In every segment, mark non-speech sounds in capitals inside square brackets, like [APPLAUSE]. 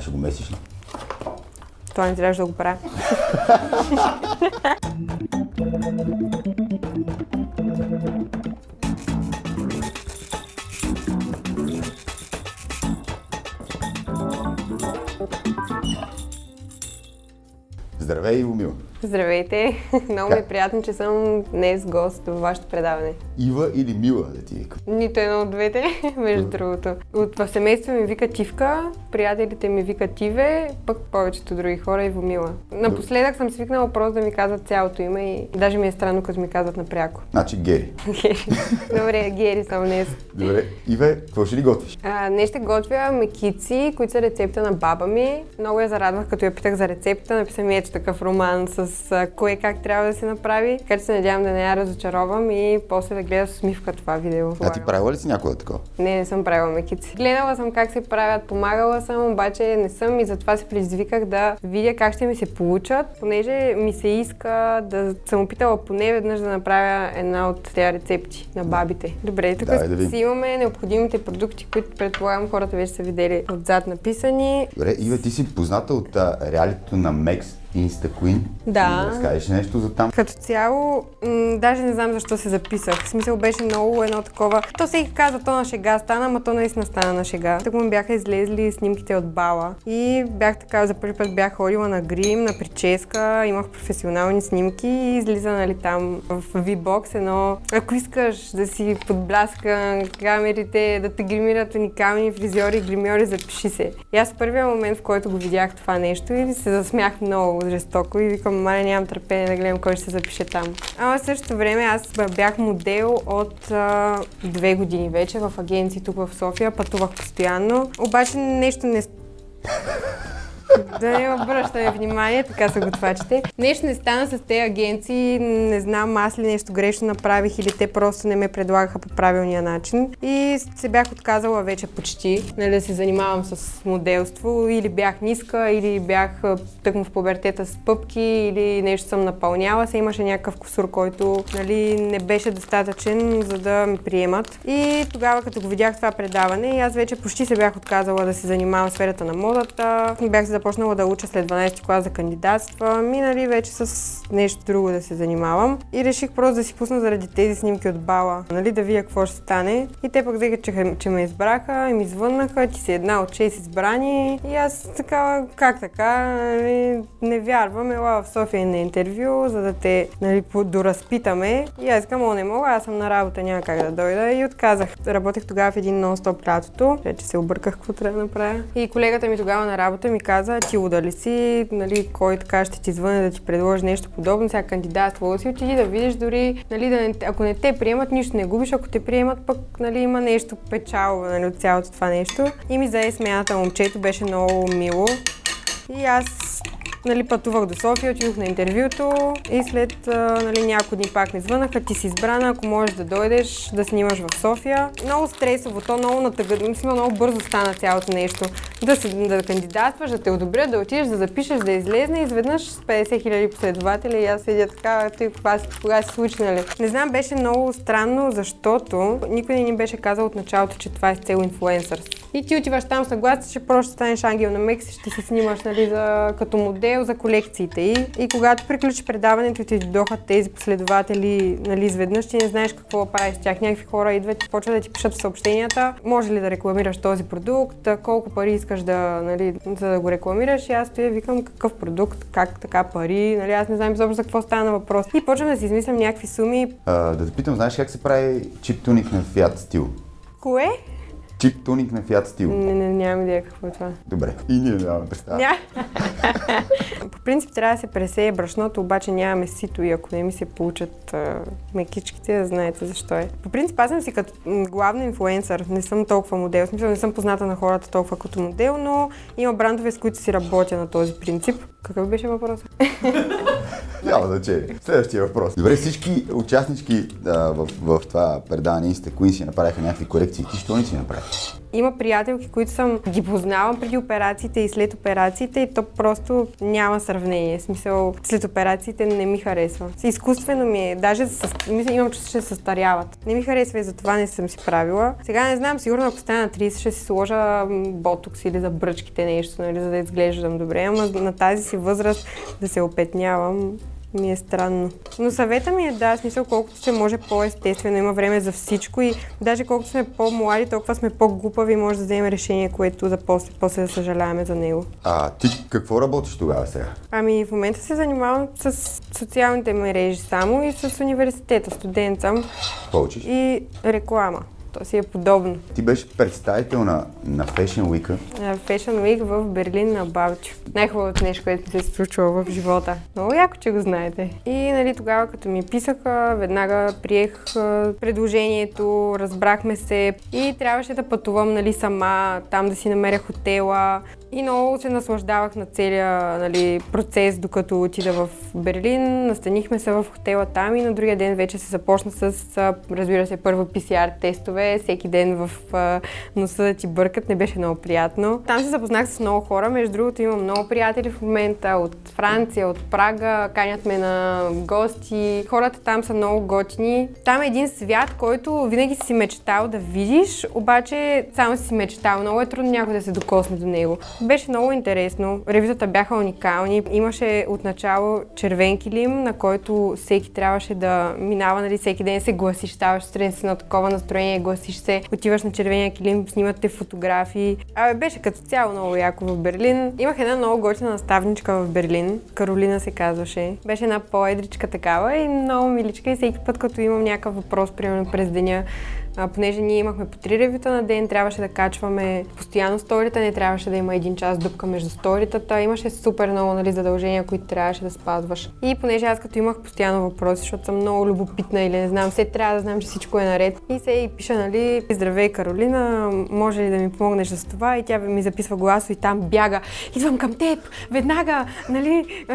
А ще го месиш ли? Това не трябваше да го правя. Здравей, Мила. Здравейте! Много ми е приятно, че съм днес гост в вашето предаване. Ива или Мила да ти викам? Нито едно от двете, [LAUGHS] между другото. От в семейство ми вика Тивка, приятелите ми викат Тиве, пък повечето други хора Иво Мила. Напоследък съм свикнала просто да ми казват цялото име и даже ми е странно, като ми казват напряко. Значи Гери. [LAUGHS] Добре, Гери съм днес. Добре. Иве, какво ще ли готвиш? А, днес ще готвя мекици, които са рецепта на баба ми. Много я зарадвах, като я питах за рецепта. Написа ми ето такъв роман с а, кое как трябва да се направи. Така че се надявам да не я разочаровам и после да гледа с усмивка това видео. А ти правила ли си някога такова? Не, не съм правила мекици. Гледала съм как се правят, помагала съм, обаче не съм и затова се предизвиках да видя как ще ми се получат, понеже ми се иска да съм опитала поне веднъж да направя една от тези рецепти на бабите. Добре, тук Давай да си имаме необходимите продукти, които предполагам хората вече са видели отзад написани. Добре, Ива, ти си позната от реалито на Мекс Insta Queen. Да. Да разкажеш нещо за там. Като цяло, даже не знам защо се записах. В смисъл беше много едно такова. То всеки каза, то на шега стана, ама то наистина стана на шега. Так му бяха излезли снимките от бала. И бях така, за първи път бях ходила на грим, на прическа, имах професионални снимки и излиза нали, там в V-Box едно. Ако искаш да си подбляска камерите, да те гримират уникални фризьори и гримьори, запиши се. И аз в първия момент, в който го видях това нещо и се засмях много жестоко и викам, мале нямам търпение да гледам кой ще се запише там. Ама в същото време аз бях модел от а, две години вече в агенции тук в София, пътувах постоянно. Обаче нещо не да не обръщаме внимание, така са готвачите. Нещо не стана с тези агенции, не знам аз ли нещо грешно направих или те просто не ме предлагаха по правилния начин. И се бях отказала вече почти нали, да се занимавам с моделство. Или бях ниска, или бях тъкмо в пубертета с пъпки, или нещо съм напълняла. Се имаше някакъв косур, който нали, не беше достатъчен, за да ми приемат. И тогава, като го видях това предаване, аз вече почти се бях отказала да се занимавам в сферата на модата. Бях се започнала да уча след 12 клас за кандидатства, минали вече с нещо друго да се занимавам. И реших просто да си пусна заради тези снимки от бала, нали, да видя какво ще стане. И те пък взеха, че, че ме избраха и ми звъннаха, ти си една от 6 избрани. И аз така, как така, нали, не вярвам, ела в София на интервю, за да те нали, доразпитаме. И аз казвам, о, не мога, аз съм на работа, няма как да дойда. И отказах. Работех тогава в един нон-стоп лятото, вече се обърках какво трябва да направя. И колегата ми тогава на работа ми каза, ти луда ли си, нали, кой така ще ти звъне да ти предложи нещо подобно, сега кандидатствала си, отиди да видиш дори, нали, да не, ако не те приемат, нищо не губиш, ако те приемат, пък нали, има нещо печалба нали, от цялото това нещо. И ми зае смяната момчето, беше много мило. И аз нали, пътувах до София, отидох на интервюто и след нали, няколко дни пак ми звънаха, ти си избрана, ако можеш да дойдеш да снимаш в София. Много стресово, то много натъгъд, мисля, много бързо стана цялото нещо. Да, се, да кандидатстваш, да те одобрят, да отидеш, да запишеш, да излезне изведнъж с 50 хиляди последователи и аз седя така, ти кога, кога се случи, нали? Не знам, беше много странно, защото никой не ни беше казал от началото, че това е с цел инфлуенсър. И ти отиваш там съгласен, че просто ще станеш ангел на Мекс и ще се снимаш нали, за, като модел за колекциите й. И когато приключи предаването и ти дойдоха тези последователи нали, изведнъж, ти не знаеш какво правиш с тях. Някакви хора идват и почват да ти пишат съобщенията. Може ли да рекламираш този продукт, колко пари искаш да, нали, за да го рекламираш. И аз стоя викам какъв продукт, как така пари. Нали, аз не знам изобщо за какво стана въпрос. И почвам да си измислям някакви суми. А, да те питам, знаеш как се прави чип туник на Fiat стил? Кое? Чип туник на Fiat стил. Не, не, нямам идея какво е това. Добре. И ние нямаме представа. Ня. [LAUGHS] По принцип трябва да се пресее брашното, обаче нямаме сито и ако не ми се получат а, мекичките, да знаете защо е. По принцип аз съм си като м, главно инфлуенсър, не съм толкова модел, в смисъл не съм позната на хората толкова като модел, но има брандове, с които си работя на този принцип. Какъв беше въпросът? [LAUGHS] Няма значение. Следващия въпрос. Добре, всички участнички а, в, в това предаване Insta Queen си направиха някакви корекции. Ти що не си направи? Има приятелки, които съм ги познавам преди операциите и след операциите и то просто няма сравнение. В смисъл, след операциите не ми харесва. Изкуствено ми е, даже с, мисля, имам чувство, че се състаряват. Не ми харесва и затова не съм си правила. Сега не знам, сигурно ако стана на 30 ще си сложа ботокс или за бръчките нещо, нали, за да изглеждам добре, ама на тази си възраст да се опетнявам, ми е странно. Но съвета ми е да, смисъл колкото се може по-естествено, има време за всичко и даже колкото сме по-млади, толкова сме по-глупави и може да вземем решение, което да после, после да съжаляваме за него. А ти какво работиш тогава сега? Ами в момента се занимавам с социалните мрежи само и с университета. Студент съм. Какво? И реклама. То си е подобно. Ти беше представител на, на Fashion Week. На Fashion Week в Берлин на Балчо. Най-хубавото нещо, което ми се е случило в живота. Много яко, че го знаете. И нали, тогава, като ми писаха, веднага приех предложението, разбрахме се и трябваше да пътувам нали, сама, там да си намеря хотела. И много се наслаждавах на целия нали, процес, докато отида в Берлин. Настанихме се в хотела там и на другия ден вече се започна с, разбира се, първо PCR тестове. Всеки ден в носа да ти бъркат. Не беше много приятно. Там се запознах с много хора. Между другото имам много приятели в момента от Франция, от Прага. Канят ме на гости. Хората там са много готини. Там е един свят, който винаги си мечтал да видиш, обаче само си мечтал. Много е трудно някой да се докосне до него. Беше много интересно. Ревитата бяха уникални. Имаше отначало червен килим, на който всеки трябваше да минава, нали, всеки ден се гласиш, ставаш сутрин си на такова настроение, гласиш се, отиваш на червения килим, снимате фотографии. Абе, беше като цяло много яко в Берлин. Имах една много готина наставничка в Берлин, Каролина се казваше. Беше една по-едричка такава и много миличка и всеки път, като имам някакъв въпрос, примерно през деня, а, понеже ние имахме по три ревюта на ден, трябваше да качваме постоянно сторита, не трябваше да има един час дупка между сторитата. Имаше супер много нали, задължения, които трябваше да спазваш. И понеже аз като имах постоянно въпроси, защото съм много любопитна или не знам, все трябва да знам, че всичко е наред. И се и пиша, нали, здравей Каролина, може ли да ми помогнеш с това? И тя ми записва гласо и там бяга. Идвам към теб, веднага, нали, а,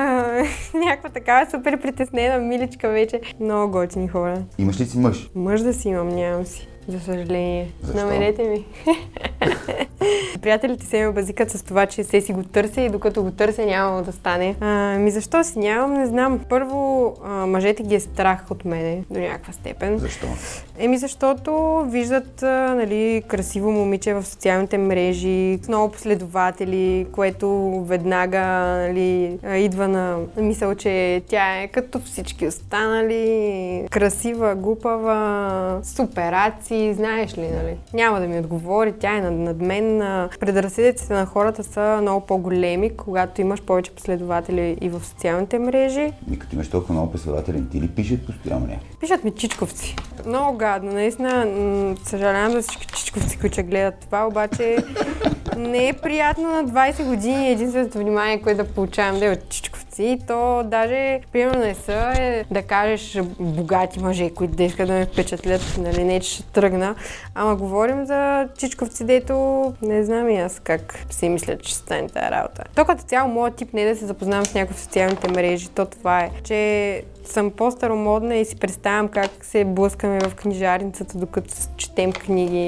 [LAUGHS] някаква такава супер притеснена миличка вече. Много готини хора. Имаш ли си мъж? Мъж да си имам, нямам си. За съжаление. Защо? Намерете ми. [LAUGHS] Приятелите се ме базикат с това, че се си го търся и докато го търся няма да стане. А, ми защо си нямам, не знам. Първо, а, мъжете ги е страх от мене до някаква степен. Защо? Еми защото виждат а, нали, красиво момиче в социалните мрежи, с много последователи, което веднага нали, идва на мисъл, че тя е като всички останали, красива, глупава, с операции, знаеш ли, нали? Няма да ми отговори, тя е над, над мен. А, Предразсъдъците на хората са много по-големи, когато имаш повече последователи и в социалните мрежи. И като имаш толкова много последователи, ти ли пишат постоянно някакви? Пишат ми чичковци. Много гадно, наистина. Съжалявам за всички чичковци, които гледат това, обаче [LAUGHS] не е приятно на 20 години единственото внимание, което да получавам да е от чичковци. И то даже, примерно не са е, да кажеш богати мъже, които да искат да ме впечатлят, нали, не че ще тръгна. Ама говорим за чичковци, дето не знам и аз как си мисля, че ще стане тази работа. То като цяло моят тип не е да се запознавам с някой в социалните мрежи, то това е, че съм по-старомодна и си представям как се блъскаме в книжарницата, докато четем книги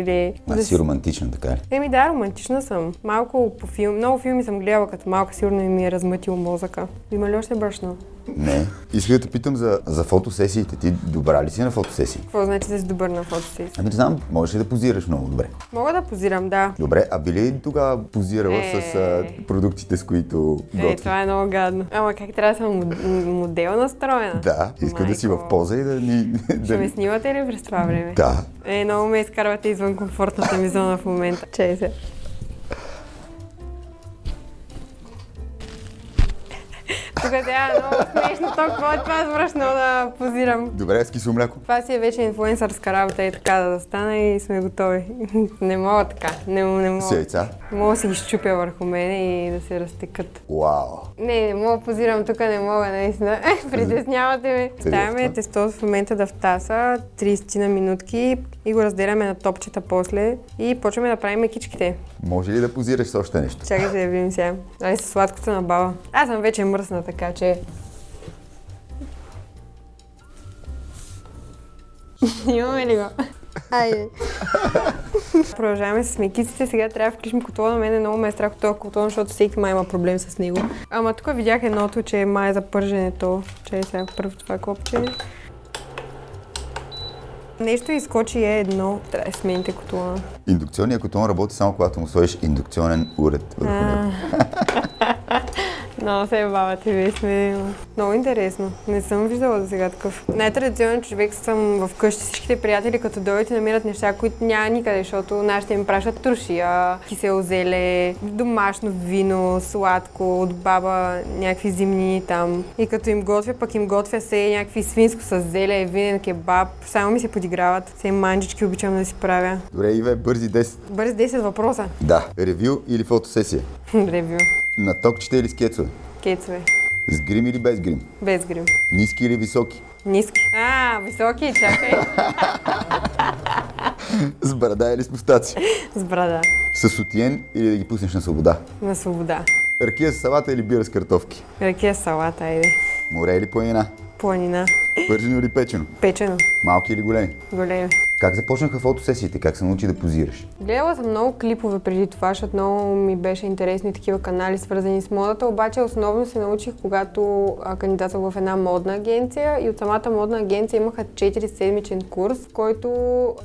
или... А да си романтична, така ли? Еми да, романтична съм. Малко по филм, много филми съм гледала като малка, сигурно и ми е размътил мозъка. Има ли още брашно? Не. Исках да те питам за, за фотосесиите. Ти добра ли си на фотосесии? Какво значи да си добър на фотосесия? Ами не знам, можеш ли да позираш много добре? Мога да позирам, да. Добре, а би ли тогава позирала Е. с а, продуктите, с които Е, готвиш? това е много гадно. Ама как трябва да съм мод- модел настроена? Да, искам да си в поза и да ни... [LAUGHS] Ще ме снимате ли през това време? Да. Е, много ме изкарвате извън комфортната ми зона в момента. Чей се. Тук е много смешно. То какво е това? Свръщно да позирам. Добре, с кисело мляко. Това си е вече инфлуенсърска работа и така да стане и сме готови. [LAUGHS] не мога така. Не, не мога. С яйца. Мога да си ги щупя върху мене и да се разтекат. Вау. Не, не мога позирам тук, не мога, наистина. [LAUGHS] Притеснявате ме. Ставаме това? тесто в момента да втаса 30 на минутки и го разделяме на топчета после и почваме да правим мекичките. Може ли да позираш с още нещо? Чакай да видим сега. Ай, с сладкото на баба. Аз съм вече мръсна, така че... [LAUGHS] Имаме ли го? Айде. Продължаваме с мекиците. Сега трябва да включим котлона. На мен е много ме е страх от този котлон, защото всеки май има проблем с него. Ама тук видях едното, че май е за пърженето. Че е сега първо това копче. Нещо изкочи е едно. Трябва да смените котлона. Индукционният котлон работи само когато му сложиш индукционен уред върху него. [LAUGHS] Много се бавате, вие сме много интересно. Не съм виждала за сега такъв. Най-традиционен човек съм вкъщи. Всичките приятели, като дойдат и намират неща, които няма никъде, защото нашите им пращат трошия, кисело зеле, домашно вино, сладко, от баба, някакви зимнини там. И като им готвя, пък им готвя се някакви свинско с зеле, винен кебаб. Само ми се подиграват. Се манджички обичам да си правя. Добре, Иве, бързи 10. Бързи 10 въпроса. Да. Ревю или фотосесия? [LAUGHS] Ревю. На токчета или с кецове? Кецове. С грим или без грим? Без грим. Ниски или високи? Ниски. А, високи, чакай. [LAUGHS] С брада или с мустаци? С брада. С сутиен или да ги пуснеш на свобода? На свобода. Ракия с салата или бира с картофки? Ракия с салата, айде. Море или планина? Планина. Пържено или печено? Печено. Малки или големи? Големи. Как започнаха фотосесиите? Как се научи да позираш? Гледала съм много клипове преди това, защото много ми беше интересни такива канали, свързани с модата, обаче основно се научих, когато кандидатствах в една модна агенция и от самата модна агенция имаха 4-седмичен курс, в който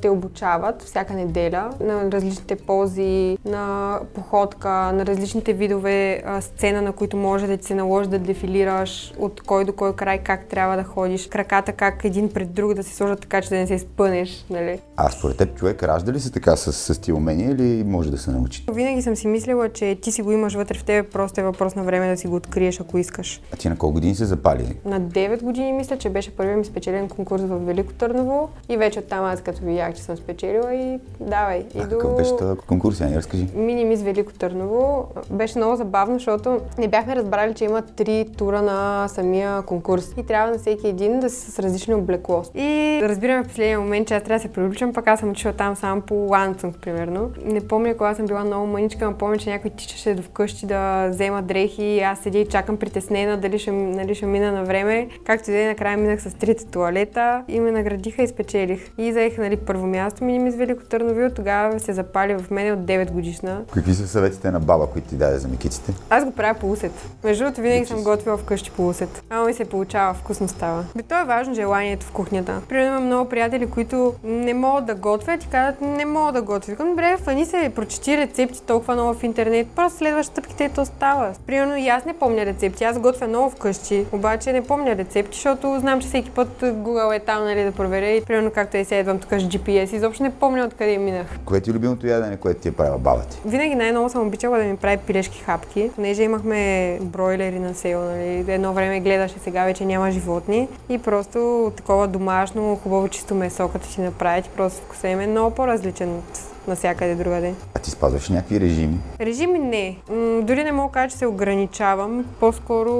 те обучават всяка неделя на различните пози, на походка, на различните видове сцена, на които може да ти се наложи да дефилираш, от кой до кой край как трябва да ходиш, краката как един пред друг да се сложат така, че да не се спънеш. Нали? А според теб човек ражда ли се така с, с тия умения или може да се научи? Винаги съм си мислила, че ти си го имаш вътре в тебе, просто е въпрос на време да си го откриеш, ако искаш. А ти на колко години се запали? На 9 години мисля, че беше първият ми спечелен конкурс в Велико Търново и вече оттам аз като видях, че съм спечелила и давай. И А до... какъв беше този конкурс? Я ни разкажи. Мини мис Велико Търново беше много забавно, защото не бяхме разбрали, че има три тура на самия конкурс и трябва на всеки един да си с различно облекло. И разбираме в последния момент, че аз трябва да се привличам, пък аз съм отишла там само по ланцунг, примерно. Не помня кога съм била много мъничка, но помня, че някой тичаше до вкъщи да взема дрехи и аз седя и чакам притеснена дали ще, нали, ще мина на време. Както и е, накрая минах с трите туалета и ме наградиха и спечелих. И заех нали, първо място мини мис Велико Търново и от тогава се запали в мене от 9 годишна. Какви са съветите на баба, които ти даде за микиците? Аз го правя по усет. Между другото, винаги съм готвила вкъщи по усет. Ама ми се получава, вкусно става. Бе, то е важно желанието в кухнята. Примерно имам много приятели, които не могат да готвят и казват, не мога да готвя. Викам, добре, фани се, прочети рецепти толкова много в интернет, просто следваш стъпките и то става. Примерно и аз не помня рецепти, аз готвя много вкъщи, обаче не помня рецепти, защото знам, че всеки път Google е там, нали, да проверя и примерно както е сега идвам тук с GPS, изобщо не помня откъде минах. Кое ти е любимото ядене, което ти е правила баба ти? Винаги най-много съм обичала да ми прави пилешки хапки, понеже имахме бройлери на сел, нали. Едно време гледаше, сега вече няма животни и просто такова домашно, хубаво чисто месо, като си направят, просто вкуса им е много по-различен от навсякъде другаде. А ти спазваш някакви режими? Режими не. М, дори не мога да кажа, че се ограничавам. По-скоро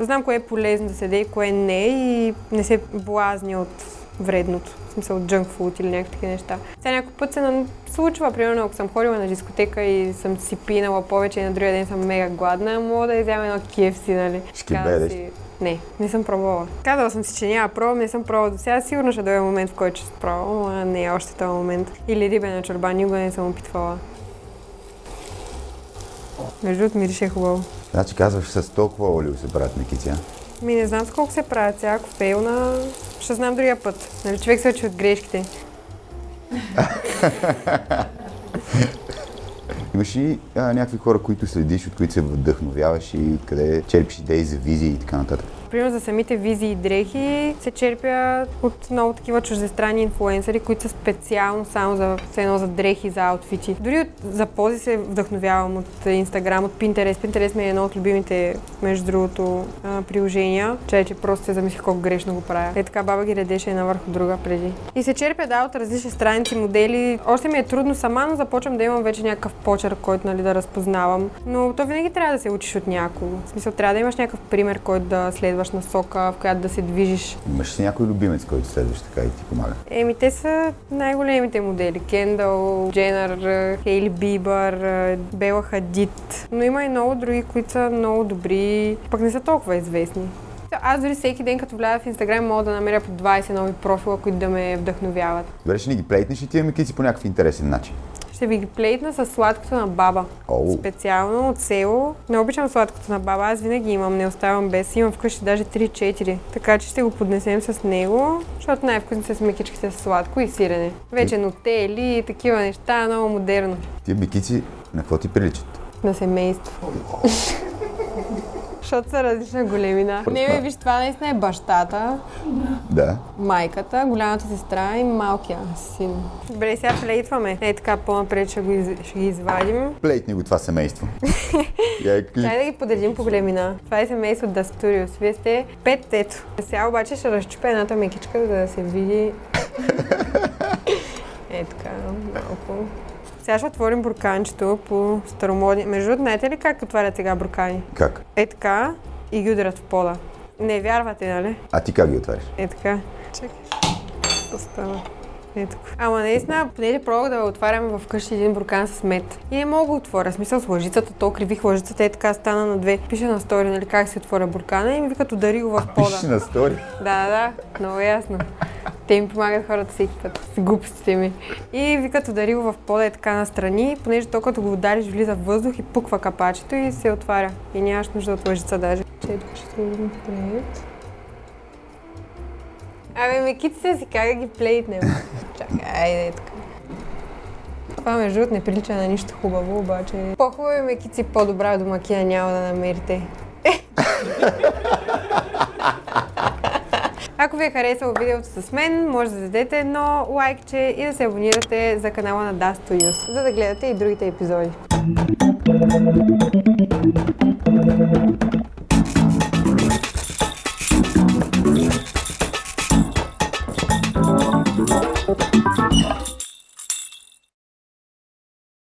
знам кое е полезно да се даде и кое не и не се блазня от вредното. В смисъл от junk food или някакви неща. Сега някой път се случва, примерно ако съм ходила на дискотека и съм си пинала повече и на другия ден съм мега гладна, мога да изяма едно KFC, нали? Ще си- Не, не съм пробвала. Казала съм си, че няма пробвам, не съм пробвала до сега. Сигурно ще дойде момент, в който ще пробвам, а не е още този момент. Или рибена чорба, никога не съм опитвала. Между другото, мирише хубаво. Значи казваш с толкова олио се правят микици, а? Ми не знам с колко се правят сега, ако фейлна, ще знам другия път. Нали, човек се учи от грешките. [LAUGHS] Имаш ли някакви хора, които следиш, от които се вдъхновяваш и откъде черпиш идеи за визии и така нататък? Примерно за самите визии и дрехи се черпя от много такива чуждестранни инфлуенсъри, които са специално само за, едно за дрехи, за аутфити. Дори от, за пози се вдъхновявам от Инстаграм, от Pinterest. Pinterest ми е едно от любимите, между другото, приложения. Че, че просто се замислих колко грешно го правя. Е така баба ги редеше една върху друга преди. И се черпя да от различни страници, модели. Още ми е трудно сама, но започвам да имам вече някакъв почерк, който нали, да разпознавам. Но то винаги трябва да се учиш от някого. В смисъл, трябва да имаш някакъв пример, който да следваш насока, в която да се движиш. Имаш ли някой любимец, който следваш така и ти помага? Еми, те са най-големите модели. Кендъл, Дженър, Хейли Бибър, Бела Хадид. Но има и много други, които са много добри, пък не са толкова известни. Аз дори всеки ден, като вляза в Инстаграм, мога да намеря по 20 нови профила, които да ме вдъхновяват. Добре, ще ни ги плейтнеш и тия микици по някакъв интересен начин. Ще ви ги плейтна с сладкото на баба. Оу. Специално от село. Не обичам сладкото на баба, аз винаги имам, не оставам без. Имам вкъщи даже 3-4. Така че ще го поднесем с него, защото най-вкусни са смекичките с сладко и сирене. Вече нотели и такива неща, много модерно. Тия бикици на какво ти приличат? На семейство. Защото са различна големина. Не, бе, виж, това наистина е бащата, Да. майката, голямата сестра и малкия син. Добре, сега плейтваме. Е така, по-напред ще, го из... ще ги извадим. Плейтни го това семейство. [LAUGHS] Чай да ги подредим по големина. Това е семейство Да Studios. Вие сте пет ето. Сега обаче ще разчупя едната мекичка, за да се види. [LAUGHS] е така, малко. Сега ще отворим бурканчето по старомодни. Между другото, знаете ли как отварят сега буркани? Как? Е така и ги ударят в пода. Не вярвате, нали? А ти как ги отваряш? Е така. Чакай. Какво става? Е така. Ама наистина, понеже пробвах да отварям вкъщи един буркан с мед. И не мога да отворя. Смисъл с лъжицата, то кривих лъжицата, е така стана на две. Пише на стори, нали, как се отворя буркана и ми викат удари го в пода. Пиши на стори. Да, да, да, много ясно. Те им помагат хората всеки път с глупостите ми. И викат удари го в пода е така настрани, понеже то като го удариш влиза в въздух и пуква капачето и се отваря. И нямаш нужда от лъжица даже. Че тук ще сложим плейт. Абе, мекиците си как да ги плейтнем? Чакай, айде така. Това между другото не прилича на нищо хубаво, обаче по-хубави мекици, по-добра домакина няма да намерите. Ако ви е харесало видеото с мен, може да дадете едно лайкче и да се абонирате за канала на Das Use, за да гледате и другите епизоди.